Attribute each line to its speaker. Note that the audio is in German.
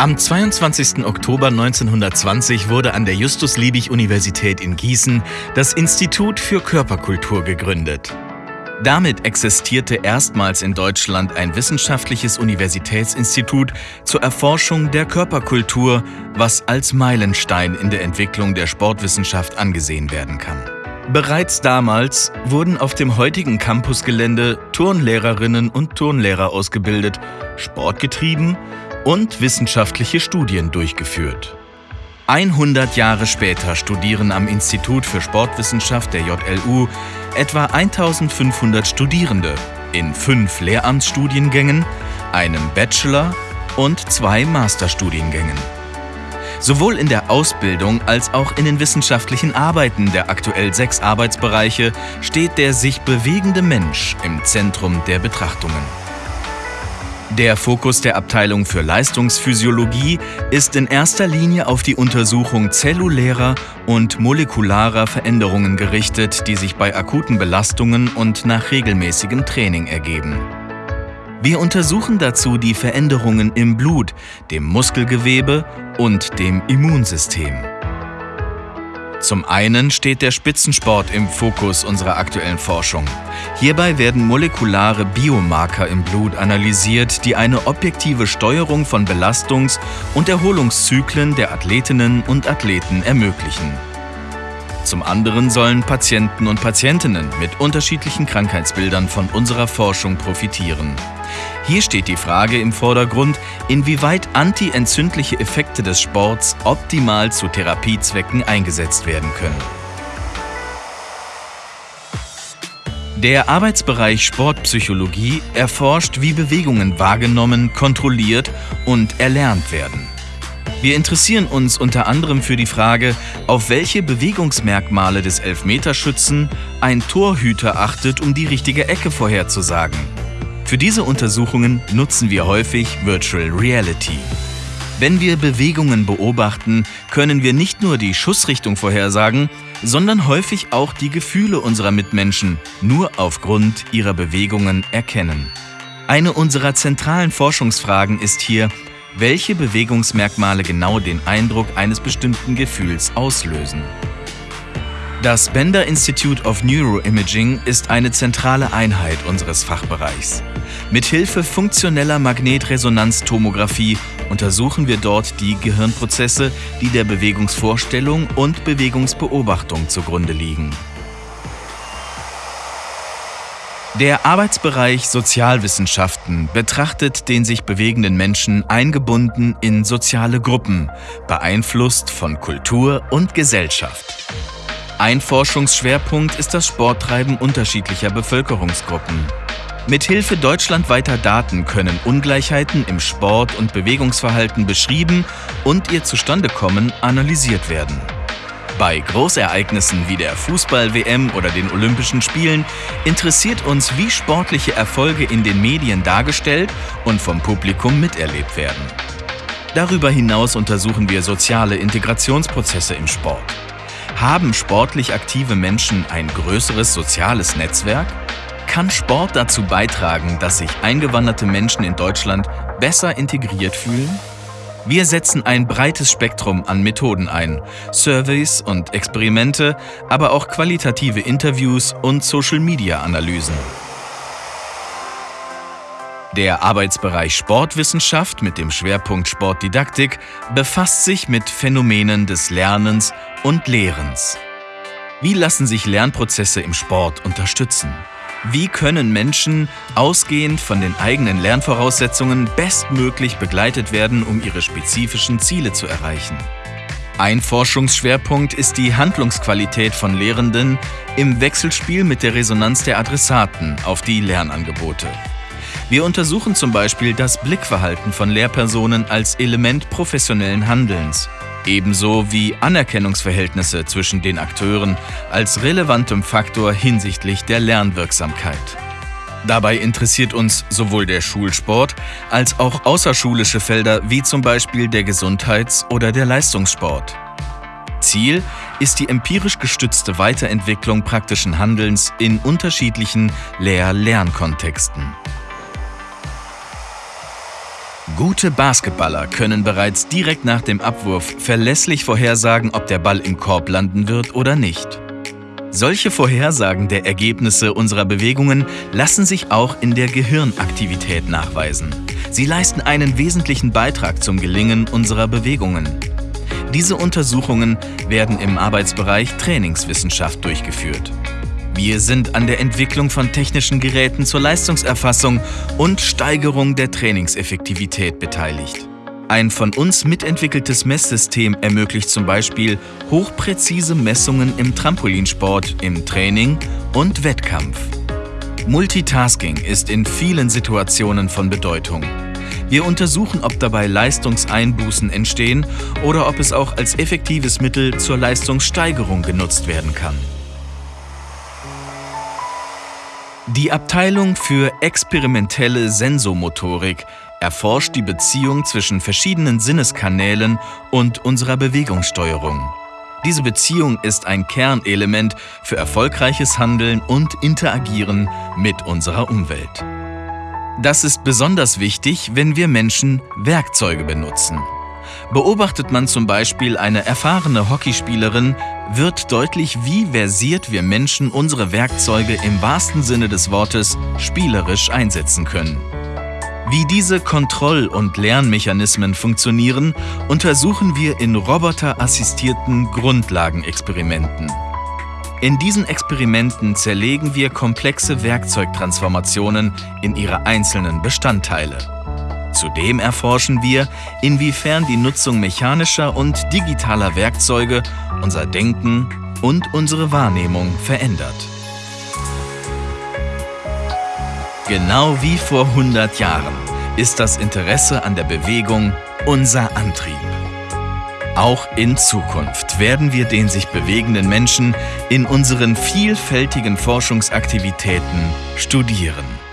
Speaker 1: Am 22. Oktober 1920 wurde an der Justus-Liebig-Universität in Gießen das Institut für Körperkultur gegründet. Damit existierte erstmals in Deutschland ein wissenschaftliches Universitätsinstitut zur Erforschung der Körperkultur, was als Meilenstein in der Entwicklung der Sportwissenschaft angesehen werden kann. Bereits damals wurden auf dem heutigen Campusgelände Turnlehrerinnen und Turnlehrer ausgebildet, Sport getrieben und wissenschaftliche Studien durchgeführt. 100 Jahre später studieren am Institut für Sportwissenschaft der JLU etwa 1500 Studierende in fünf Lehramtsstudiengängen, einem Bachelor- und zwei Masterstudiengängen. Sowohl in der Ausbildung als auch in den wissenschaftlichen Arbeiten der aktuell sechs Arbeitsbereiche steht der sich bewegende Mensch im Zentrum der Betrachtungen. Der Fokus der Abteilung für Leistungsphysiologie ist in erster Linie auf die Untersuchung zellulärer und molekularer Veränderungen gerichtet, die sich bei akuten Belastungen und nach regelmäßigem Training ergeben. Wir untersuchen dazu die Veränderungen im Blut, dem Muskelgewebe und dem Immunsystem. Zum einen steht der Spitzensport im Fokus unserer aktuellen Forschung. Hierbei werden molekulare Biomarker im Blut analysiert, die eine objektive Steuerung von Belastungs- und Erholungszyklen der Athletinnen und Athleten ermöglichen. Zum anderen sollen Patienten und Patientinnen mit unterschiedlichen Krankheitsbildern von unserer Forschung profitieren. Hier steht die Frage im Vordergrund, inwieweit antientzündliche Effekte des Sports optimal zu Therapiezwecken eingesetzt werden können. Der Arbeitsbereich Sportpsychologie erforscht, wie Bewegungen wahrgenommen, kontrolliert und erlernt werden. Wir interessieren uns unter anderem für die Frage, auf welche Bewegungsmerkmale des Elfmeterschützen ein Torhüter achtet, um die richtige Ecke vorherzusagen. Für diese Untersuchungen nutzen wir häufig Virtual Reality. Wenn wir Bewegungen beobachten, können wir nicht nur die Schussrichtung vorhersagen, sondern häufig auch die Gefühle unserer Mitmenschen nur aufgrund ihrer Bewegungen erkennen. Eine unserer zentralen Forschungsfragen ist hier, welche Bewegungsmerkmale genau den Eindruck eines bestimmten Gefühls auslösen. Das Bender Institute of Neuroimaging ist eine zentrale Einheit unseres Fachbereichs. Mithilfe funktioneller Magnetresonanztomographie untersuchen wir dort die Gehirnprozesse, die der Bewegungsvorstellung und Bewegungsbeobachtung zugrunde liegen. Der Arbeitsbereich Sozialwissenschaften betrachtet den sich bewegenden Menschen eingebunden in soziale Gruppen, beeinflusst von Kultur und Gesellschaft. Ein Forschungsschwerpunkt ist das Sporttreiben unterschiedlicher Bevölkerungsgruppen. Mithilfe deutschlandweiter Daten können Ungleichheiten im Sport- und Bewegungsverhalten beschrieben und ihr Zustandekommen analysiert werden. Bei Großereignissen wie der Fußball-WM oder den Olympischen Spielen interessiert uns, wie sportliche Erfolge in den Medien dargestellt und vom Publikum miterlebt werden. Darüber hinaus untersuchen wir soziale Integrationsprozesse im Sport. Haben sportlich aktive Menschen ein größeres soziales Netzwerk? Kann Sport dazu beitragen, dass sich eingewanderte Menschen in Deutschland besser integriert fühlen? Wir setzen ein breites Spektrum an Methoden ein, Surveys und Experimente, aber auch qualitative Interviews und Social-Media-Analysen. Der Arbeitsbereich Sportwissenschaft mit dem Schwerpunkt Sportdidaktik befasst sich mit Phänomenen des Lernens und Lehrens. Wie lassen sich Lernprozesse im Sport unterstützen? Wie können Menschen ausgehend von den eigenen Lernvoraussetzungen bestmöglich begleitet werden, um ihre spezifischen Ziele zu erreichen? Ein Forschungsschwerpunkt ist die Handlungsqualität von Lehrenden im Wechselspiel mit der Resonanz der Adressaten auf die Lernangebote. Wir untersuchen zum Beispiel das Blickverhalten von Lehrpersonen als Element professionellen Handelns ebenso wie Anerkennungsverhältnisse zwischen den Akteuren als relevantem Faktor hinsichtlich der Lernwirksamkeit. Dabei interessiert uns sowohl der Schulsport als auch außerschulische Felder wie zum Beispiel der Gesundheits- oder der Leistungssport. Ziel ist die empirisch gestützte Weiterentwicklung praktischen Handelns in unterschiedlichen Lehr-Lernkontexten. Gute Basketballer können bereits direkt nach dem Abwurf verlässlich vorhersagen, ob der Ball im Korb landen wird oder nicht. Solche Vorhersagen der Ergebnisse unserer Bewegungen lassen sich auch in der Gehirnaktivität nachweisen. Sie leisten einen wesentlichen Beitrag zum Gelingen unserer Bewegungen. Diese Untersuchungen werden im Arbeitsbereich Trainingswissenschaft durchgeführt. Wir sind an der Entwicklung von technischen Geräten zur Leistungserfassung und Steigerung der Trainingseffektivität beteiligt. Ein von uns mitentwickeltes Messsystem ermöglicht zum Beispiel hochpräzise Messungen im Trampolinsport, im Training und Wettkampf. Multitasking ist in vielen Situationen von Bedeutung. Wir untersuchen, ob dabei Leistungseinbußen entstehen oder ob es auch als effektives Mittel zur Leistungssteigerung genutzt werden kann. Die Abteilung für experimentelle Sensomotorik erforscht die Beziehung zwischen verschiedenen Sinneskanälen und unserer Bewegungssteuerung. Diese Beziehung ist ein Kernelement für erfolgreiches Handeln und Interagieren mit unserer Umwelt. Das ist besonders wichtig, wenn wir Menschen Werkzeuge benutzen. Beobachtet man zum Beispiel eine erfahrene Hockeyspielerin, wird deutlich, wie versiert wir Menschen unsere Werkzeuge im wahrsten Sinne des Wortes spielerisch einsetzen können. Wie diese Kontroll- und Lernmechanismen funktionieren, untersuchen wir in roboterassistierten Grundlagenexperimenten. In diesen Experimenten zerlegen wir komplexe Werkzeugtransformationen in ihre einzelnen Bestandteile. Zudem erforschen wir, inwiefern die Nutzung mechanischer und digitaler Werkzeuge unser Denken und unsere Wahrnehmung verändert. Genau wie vor 100 Jahren ist das Interesse an der Bewegung unser Antrieb. Auch in Zukunft werden wir den sich bewegenden Menschen in unseren vielfältigen Forschungsaktivitäten studieren.